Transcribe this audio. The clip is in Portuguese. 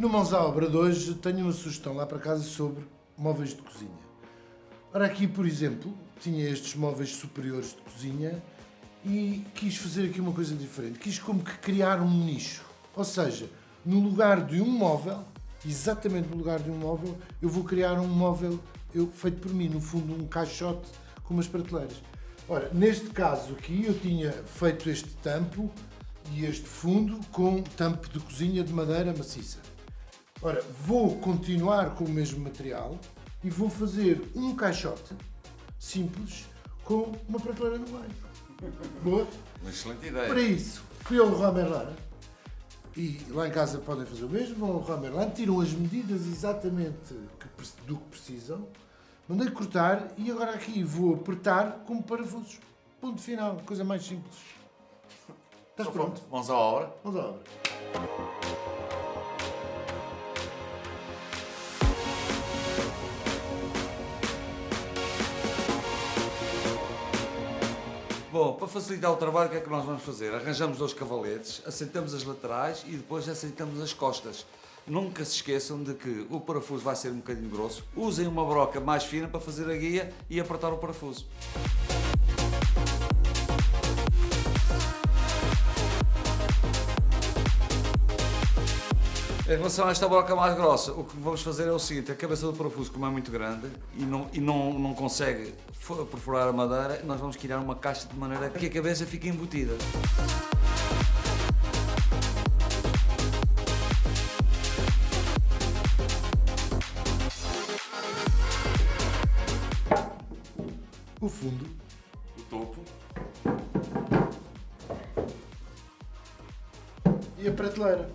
No Mãos à Obra de hoje tenho uma sugestão lá para casa sobre móveis de cozinha. Ora, aqui, por exemplo, tinha estes móveis superiores de cozinha e quis fazer aqui uma coisa diferente. Quis como que criar um nicho. Ou seja, no lugar de um móvel, exatamente no lugar de um móvel, eu vou criar um móvel eu, feito por mim, no fundo um caixote com umas prateleiras. Ora, neste caso aqui eu tinha feito este tampo e este fundo com tampo de cozinha de madeira maciça. Ora, vou continuar com o mesmo material e vou fazer um caixote simples com uma prateleira no meio. Boa? Uma excelente ideia. Para isso, fui ao Leroy Merlin e lá em casa podem fazer o mesmo, vão ao Leroy Merlin, tiram as medidas exatamente do que precisam, mandei cortar e agora aqui vou apertar como parafusos. Ponto final, coisa mais simples. Estás Então, pronto? Vamos à obra. Vamos à obra. Bom, para facilitar o trabalho, o que é que nós vamos fazer? Arranjamos dois cavaletes, aceitamos as laterais e depois aceitamos as costas. Nunca se esqueçam de que o parafuso vai ser um bocadinho grosso. Usem uma broca mais fina para fazer a guia e apertar o parafuso. Em relação a esta broca mais grossa, o que vamos fazer é o seguinte, a cabeça do parafuso, como é muito grande e não, e não, não consegue perfurar a madeira, nós vamos criar uma caixa de maneira que a cabeça fique embutida. O fundo O topo. e a prateleira.